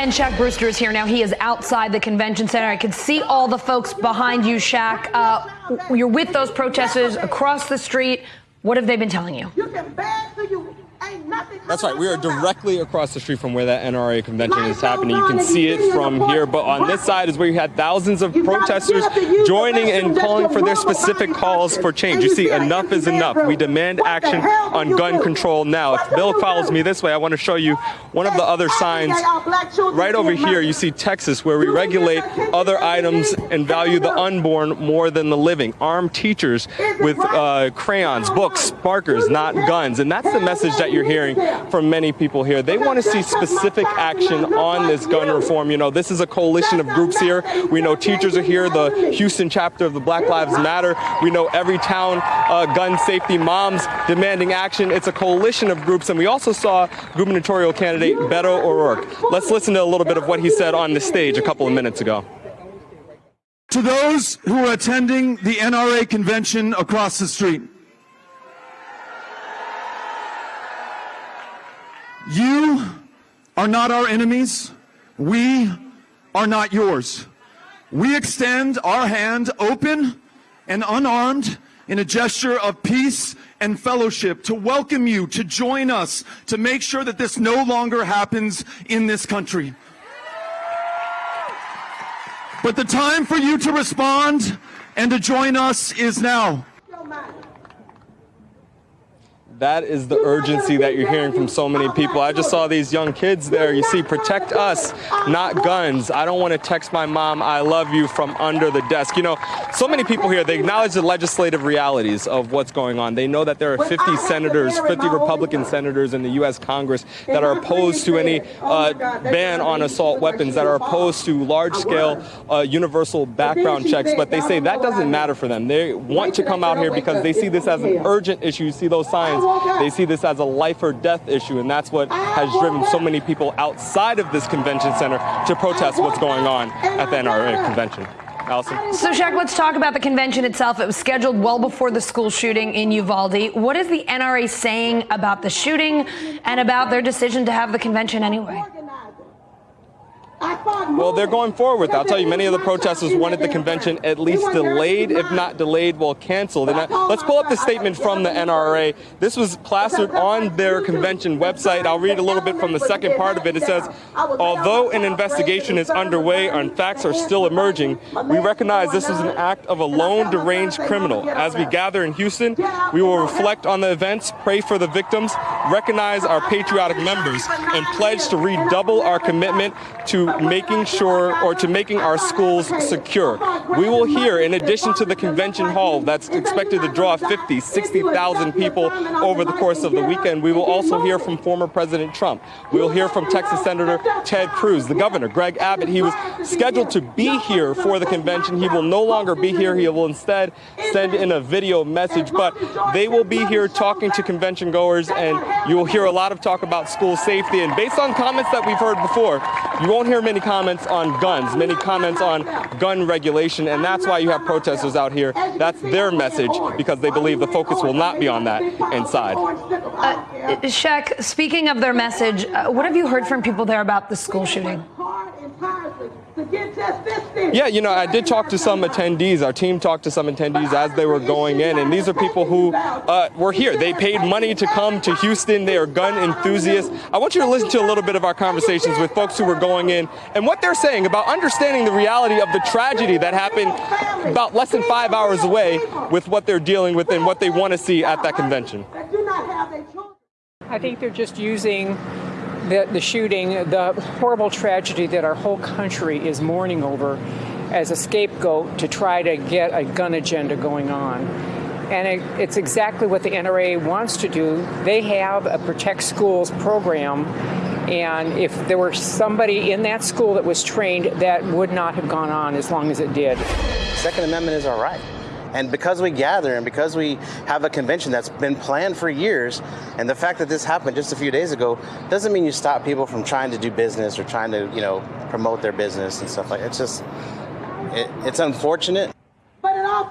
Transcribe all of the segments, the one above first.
And Shaq Brewster is here now. He is outside the convention center. I can see all the folks behind you, Shaq. Uh, you're with those protesters across the street. What have they been telling you? You can beg to you. Ain't nothing. That's right. We are directly across the street from where that NRA convention is happening. You can see it from here, but on this side is where you had thousands of protesters joining and calling for their specific calls for change. You see, enough is enough. We demand action on gun control now. If Bill follows me this way, I want to show you one of the other signs right over here. You see Texas, where we regulate other items and value the unborn more than the living. Armed teachers with uh, crayons, books, markers, not guns. And that's the message that you're hearing from many people here. They want to see specific action on this gun reform. You know, this is a coalition of groups here. We know teachers are here, the Houston chapter of the Black Lives Matter. We know Everytown uh, gun safety moms demanding action. It's a coalition of groups. And we also saw gubernatorial candidate Beto O'Rourke. Let's listen to a little bit of what he said on the stage a couple of minutes ago. To those who are attending the NRA convention across the street, you are not our enemies. We are not yours. We extend our hand open and unarmed in a gesture of peace and fellowship to welcome you to join us to make sure that this no longer happens in this country. But the time for you to respond and to join us is now. That is the urgency that you're hearing from so many people. I just saw these young kids there. You see, protect us, not guns. I don't want to text my mom, I love you from under the desk. You know, so many people here, they acknowledge the legislative realities of what's going on. They know that there are 50 senators, 50 Republican senators in the U.S. Congress that are opposed to any uh, ban on assault weapons, that are opposed to large scale uh, universal background checks. But they say that doesn't matter for them. They want to come out here because they see this as an urgent issue. You see those signs they see this as a life or death issue, and that's what has driven so many people outside of this convention center to protest what's going on at the NRA convention. Allison? So, Shaq, let's talk about the convention itself. It was scheduled well before the school shooting in Uvalde. What is the NRA saying about the shooting and about their decision to have the convention anyway? Well, they're going forward. I'll tell you, many of the protesters wanted the convention at least delayed, if not delayed, well, canceled. And uh, let's pull up the statement from the NRA. This was plastered on their convention website. I'll read a little bit from the second part of it. It says, although an investigation is underway and facts are still emerging, we recognize this is an act of a lone deranged criminal. As we gather in Houston, we will reflect on the events, pray for the victims, recognize our patriotic members, and pledge to redouble our commitment to making sure or to making our schools secure. We will hear, in addition to the convention hall that's expected to draw 50, 60,000 people over the course of the weekend, we will also hear from former President Trump. We will hear from Texas Senator Ted Cruz, the governor, Greg Abbott. He was scheduled to be here for the convention. He will no longer be here. He will instead send in a video message, but they will be here talking to convention goers, and you will hear a lot of talk about school safety. And based on comments that we've heard before, you won't hear many comments on guns, many comments on gun regulation, and that's why you have protesters out here. That's their message because they believe the focus will not be on that inside. Uh, Shaq, speaking of their message, uh, what have you heard from people there about the school shooting? Yeah, you know, I did talk to some attendees. Our team talked to some attendees as they were going in, and these are people who uh, were here. They paid money to come to Houston. They are gun enthusiasts. I want you to listen to a little bit of our conversations with folks who were going in and what they're saying about understanding the reality of the tragedy that happened about less than five hours away with what they're dealing with and what they want to see at that convention. I think they're just using the, the shooting, the horrible tragedy that our whole country is mourning over as a scapegoat to try to get a gun agenda going on. And it, it's exactly what the NRA wants to do. They have a Protect Schools program, and if there were somebody in that school that was trained, that would not have gone on as long as it did. Second Amendment is our right. And because we gather and because we have a convention that's been planned for years, and the fact that this happened just a few days ago doesn't mean you stop people from trying to do business or trying to, you know, promote their business and stuff like that. It's just, it, it's unfortunate.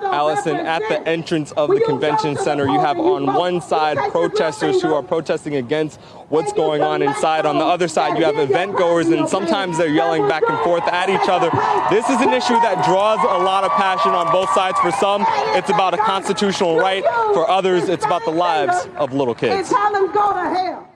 Allison, at the entrance of the convention center, you have on one side protesters who are protesting against what's going on inside. On the other side, you have event goers, and sometimes they're yelling back and forth at each other. This is an issue that draws a lot of passion on both sides. For some, it's about a constitutional right. For others, it's about the lives of little And kids. tell them go to hell.